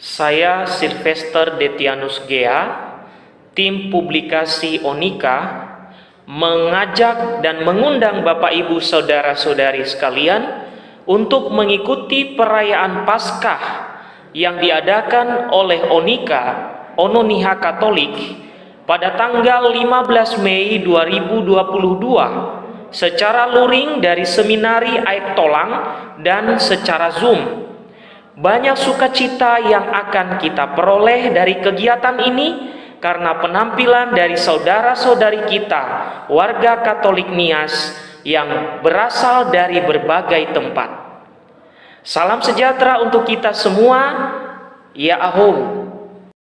Saya Sylvester Detianus Gea, tim publikasi Onika, mengajak dan mengundang Bapak Ibu Saudara-saudari sekalian untuk mengikuti perayaan Paskah yang diadakan oleh Onika, Ononiha Katolik, pada tanggal 15 Mei 2022 secara luring dari Seminari Aik Tolang dan secara Zoom. Banyak sukacita yang akan kita peroleh dari kegiatan ini karena penampilan dari saudara-saudari kita, warga Katolik Nias yang berasal dari berbagai tempat. Salam sejahtera untuk kita semua. Ya Ahum.